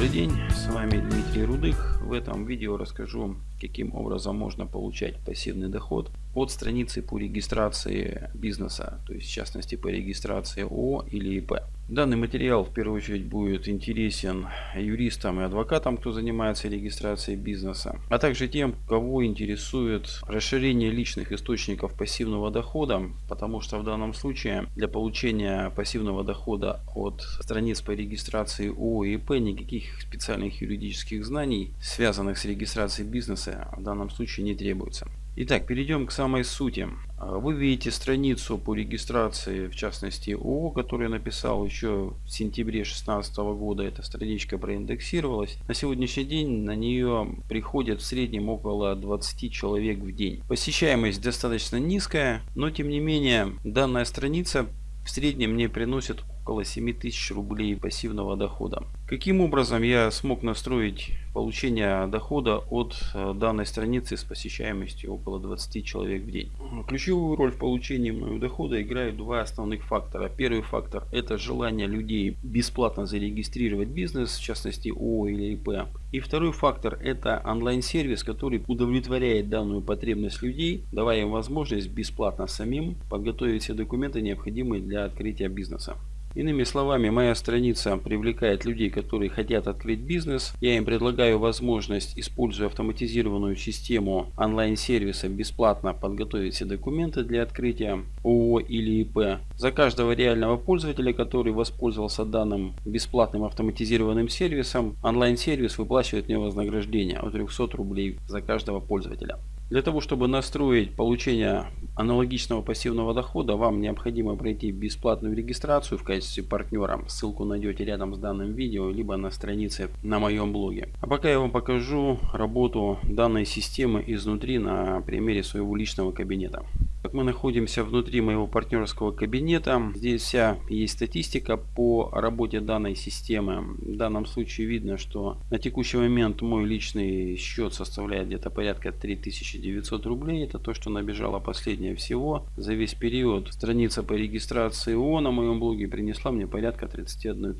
Добрый день, с вами Дмитрий Рудых. В этом видео расскажу, каким образом можно получать пассивный доход от страницы по регистрации бизнеса, то есть в частности по регистрации ООО или ИП. Данный материал в первую очередь будет интересен юристам и адвокатам, кто занимается регистрацией бизнеса, а также тем, кого интересует расширение личных источников пассивного дохода, потому что в данном случае для получения пассивного дохода от страниц по регистрации ООО и ИП никаких специальных юридических знаний, связанных с регистрацией бизнеса, в данном случае не требуется. Итак, перейдем к самой сути. А, вы видите страницу по регистрации, в частности ООО, которую я написал еще в сентябре 2016 года. Эта страничка проиндексировалась. На сегодняшний день на нее приходят в среднем около 20 человек в день. Посещаемость достаточно низкая, но тем не менее данная страница в среднем мне приносит около 7000 рублей пассивного дохода. Каким образом я смог настроить получение дохода от э, данной страницы с посещаемостью около 20 человек в день? Ключевую роль в получении мною дохода играют два основных фактора. Первый фактор это желание людей бесплатно зарегистрировать бизнес, в частности ООО или ИП. И второй фактор это онлайн-сервис, который удовлетворяет данную потребность людей, давая им возможность бесплатно самим подготовить все документы, необходимые для открытия бизнеса. Иными словами, моя страница привлекает людей, которые хотят открыть бизнес. Я им предлагаю возможность, используя автоматизированную систему онлайн-сервиса, бесплатно подготовить все документы для открытия ООО или ИП. За каждого реального пользователя, который воспользовался данным бесплатным автоматизированным сервисом, онлайн-сервис выплачивает мне вознаграждение от 300 рублей за каждого пользователя. Для того, чтобы настроить получение аналогичного пассивного дохода, вам необходимо пройти бесплатную регистрацию в качестве партнера. Ссылку найдете рядом с данным видео, либо на странице на моем блоге. А пока я вам покажу работу данной системы изнутри на примере своего личного кабинета. Как мы находимся внутри моего партнерского кабинета. Здесь вся есть статистика по работе данной системы. В данном случае видно, что на текущий момент мой личный счет составляет где-то порядка 3900 рублей. Это то, что набежало последнее всего. За весь период страница по регистрации ООО на моем блоге принесла мне порядка 31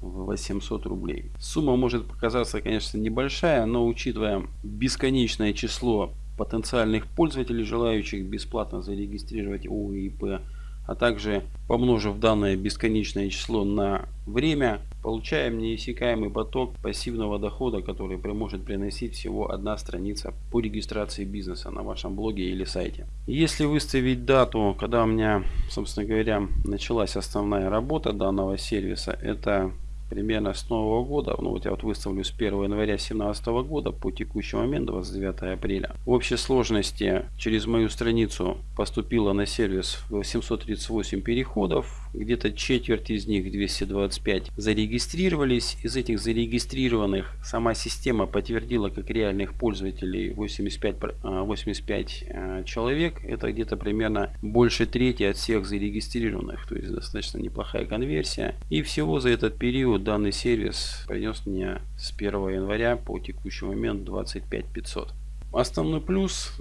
800 рублей. Сумма может показаться, конечно, небольшая, но учитывая бесконечное число потенциальных пользователей, желающих бесплатно зарегистрировать ООО а также помножив данное бесконечное число на время, получаем неиссякаемый поток пассивного дохода, который может приносить всего одна страница по регистрации бизнеса на вашем блоге или сайте. Если выставить дату, когда у меня, собственно говоря, началась основная работа данного сервиса, это примерно с нового года, ну вот я вот выставлю с 1 января 2017 года по текущий момент 29 апреля. В общей сложности через мою страницу поступило на сервис 738 переходов, где-то четверть из них 225 зарегистрировались. Из этих зарегистрированных сама система подтвердила как реальных пользователей 85, 85 а, а, человек. Это где-то примерно больше трети от всех зарегистрированных. То есть достаточно неплохая конверсия. И всего за этот период данный сервис принес мне с 1 января по текущий момент 25 500. Основной плюс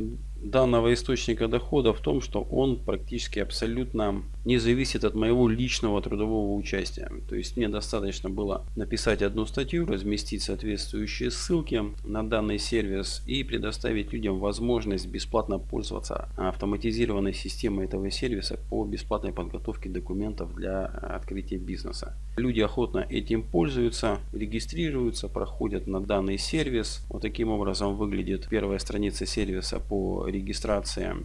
данного источника дохода в том, что он практически абсолютно не зависит от моего личного трудового участия. То есть мне достаточно было написать одну статью, разместить соответствующие ссылки на данный сервис и предоставить людям возможность бесплатно пользоваться автоматизированной системой этого сервиса по бесплатной подготовке документов для открытия бизнеса. Люди охотно этим пользуются, регистрируются, проходят на данный сервис. Вот таким образом выглядит первая страница сервиса по регистрации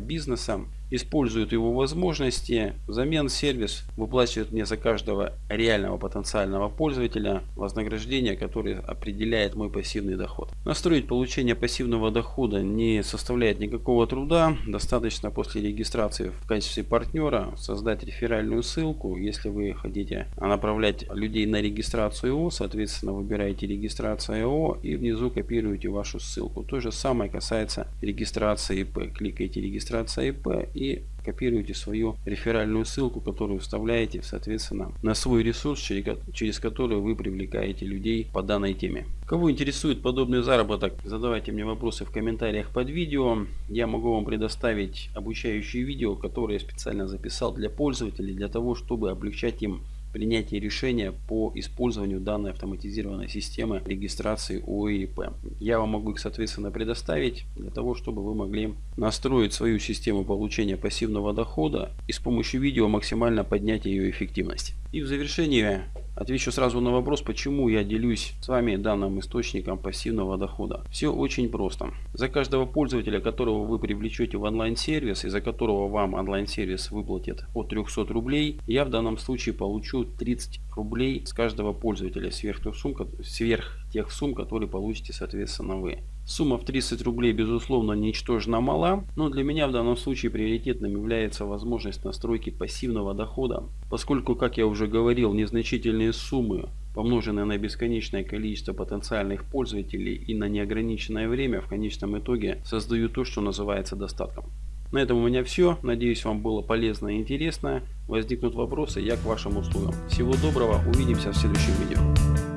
бизнеса используют его возможности. Взамен сервис выплачивает мне за каждого реального потенциального пользователя вознаграждение, которое определяет мой пассивный доход. Настроить получение пассивного дохода не составляет никакого труда. Достаточно после регистрации в качестве партнера создать реферальную ссылку. Если вы хотите направлять людей на регистрацию ИО, соответственно выбираете регистрация ИО и внизу копируете вашу ссылку. То же самое касается регистрации ИП. Кликаете регистрация ИП и копируете свою реферальную ссылку, которую вставляете, соответственно, на свой ресурс, через который вы привлекаете людей по данной теме. Кого интересует подобный заработок, задавайте мне вопросы в комментариях под видео. Я могу вам предоставить обучающие видео, которые я специально записал для пользователей, для того, чтобы облегчать им принятия решения по использованию данной автоматизированной системы регистрации ОИП. Я вам могу их соответственно предоставить для того, чтобы вы могли настроить свою систему получения пассивного дохода и с помощью видео максимально поднять ее эффективность. И в завершение Отвечу сразу на вопрос, почему я делюсь с вами данным источником пассивного дохода. Все очень просто. За каждого пользователя, которого вы привлечете в онлайн-сервис и за которого вам онлайн-сервис выплатит от 300 рублей, я в данном случае получу 30 рублей с каждого пользователя сверх тех сумм, сверх тех сумм которые получите соответственно вы. Сумма в 30 рублей безусловно ничтожно мала, но для меня в данном случае приоритетным является возможность настройки пассивного дохода, поскольку, как я уже говорил, незначительные суммы помноженные на бесконечное количество потенциальных пользователей и на неограниченное время в конечном итоге создают то, что называется достатком. На этом у меня все. Надеюсь вам было полезно и интересно. Возникнут вопросы, я к вашим услугам. Всего доброго, увидимся в следующем видео.